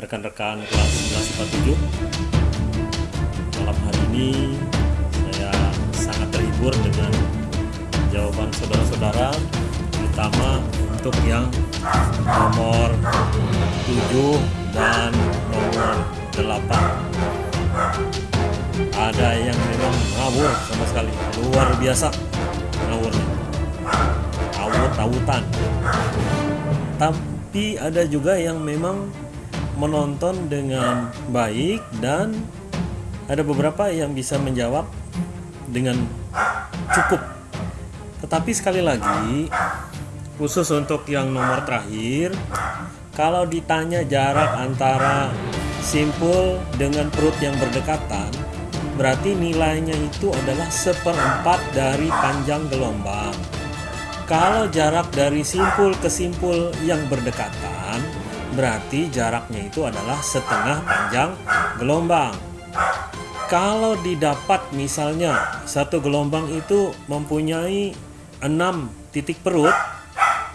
rekan-rekan kelas 11 Malam hari ini saya sangat terhibur dengan jawaban saudara-saudara terutama untuk yang nomor 7 dan nomor 8 ada yang memang ngawur sama sekali luar biasa ngawurnya. Awut-awutan tapi ada juga yang memang menonton dengan baik dan ada beberapa yang bisa menjawab dengan cukup. Tetapi sekali lagi khusus untuk yang nomor terakhir kalau ditanya jarak antara simpul dengan perut yang berdekatan berarti nilainya itu adalah seperempat dari panjang gelombang. Kalau jarak dari simpul ke simpul yang berdekatan, berarti jaraknya itu adalah setengah panjang gelombang. Kalau didapat misalnya satu gelombang itu mempunyai 6 titik perut,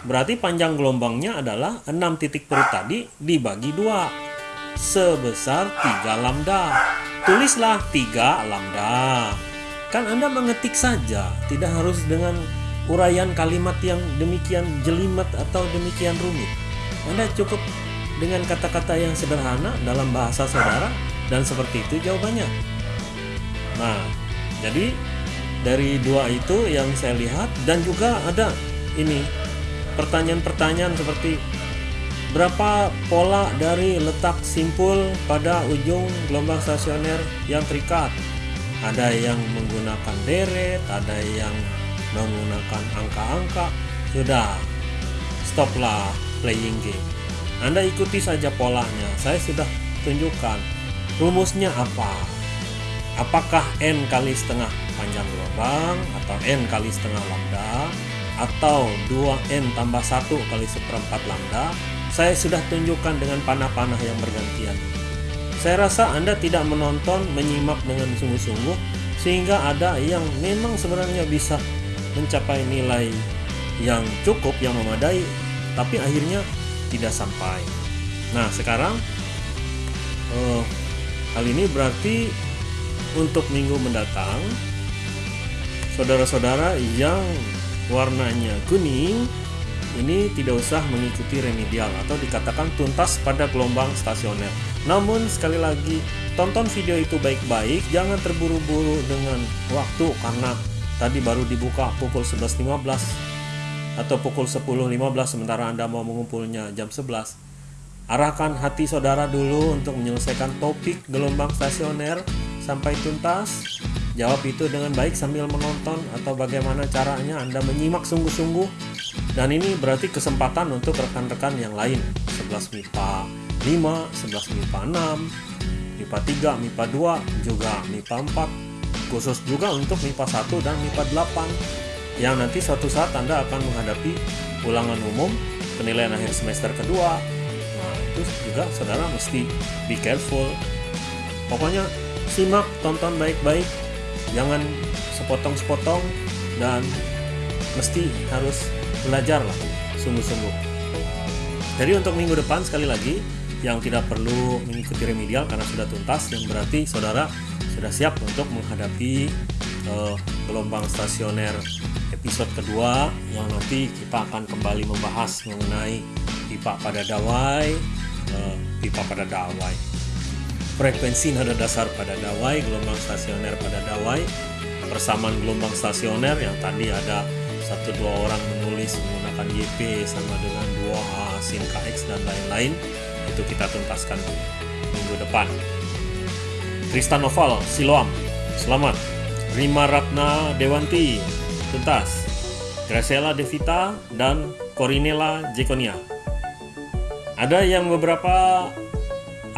berarti panjang gelombangnya adalah 6 titik perut tadi dibagi dua sebesar 3 lambda. Tulislah 3 lambda. Kan Anda mengetik saja, tidak harus dengan uraian kalimat yang demikian jelimet atau demikian rumit. Anda cukup dengan kata-kata yang sederhana dalam bahasa saudara dan seperti itu jawabannya. Nah, jadi dari dua itu yang saya lihat dan juga ada ini pertanyaan-pertanyaan seperti berapa pola dari letak simpul pada ujung gelombang stasioner yang terikat. Ada yang menggunakan deret, ada yang menggunakan angka-angka sudah stoplah playing game Anda ikuti saja polanya. Saya sudah tunjukkan rumusnya apa. Apakah N kali setengah panjang gelombang atau N kali setengah lambda atau 2N tambah 1 kali seperempat lambda? Saya sudah tunjukkan dengan panah-panah yang bergantian. Saya rasa Anda tidak menonton menyimak dengan sungguh-sungguh sehingga ada yang memang sebenarnya bisa mencapai nilai yang cukup, yang memadai, tapi akhirnya tidak sampai. Nah, sekarang uh, hal ini berarti untuk minggu mendatang, saudara-saudara yang warnanya kuning ini tidak usah mengikuti remedial atau dikatakan tuntas pada gelombang stasioner. Namun sekali lagi tonton video itu baik-baik, jangan terburu-buru dengan waktu karena tadi baru dibuka pukul 11.15 atau pukul 10.15 sementara Anda mau mengumpulnya jam 11 arahkan hati saudara dulu untuk menyelesaikan topik gelombang stasioner sampai tuntas. Jawab itu dengan baik sambil menonton atau bagaimana caranya Anda menyimak sungguh-sungguh. Dan ini berarti kesempatan untuk rekan-rekan yang lain. 11 MIPA 5, 11 MIPA 6 MIPA 3, MIPA 2 juga MIPA 4 khusus juga untuk MIPA 1 dan MIPA 8 yang nanti suatu saat Anda akan menghadapi ulangan umum penilaian akhir semester kedua. Nah itu juga saudara mesti be careful. Pokoknya simak tonton baik-baik. Jangan sepotong-sepotong dan mesti harus belajar lah sungguh-sungguh. Jadi untuk minggu depan sekali lagi yang tidak perlu mengikuti remedial karena sudah tuntas yang berarti saudara sudah siap untuk menghadapi uh, gelombang stasioner episode kedua yang nanti kita akan kembali membahas mengenai pipa pada dawai, uh, pipa pada dawai, frekuensi nada dasar pada dawai, gelombang stasioner pada dawai, persamaan gelombang stasioner yang tadi ada satu dua orang menulis menggunakan YP sama dengan dua sin KX dan lain-lain itu kita tuntaskan minggu depan. Tristan Noval, Siloam, selamat. Rima Ratna Dewanti, tuntas. Graciela Devita dan Corinella Jekonia. Ada yang beberapa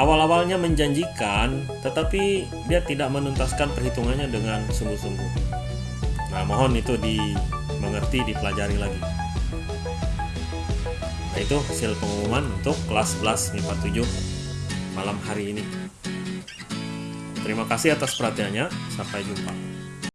awal-awalnya menjanjikan, tetapi dia tidak menuntaskan perhitungannya dengan sungguh-sungguh. Nah, mohon itu dimengerti, dipelajari lagi. Nah, itu hasil pengumuman untuk kelas 11 MIPA 7 malam hari ini. Terima kasih atas perhatiannya. Sampai jumpa.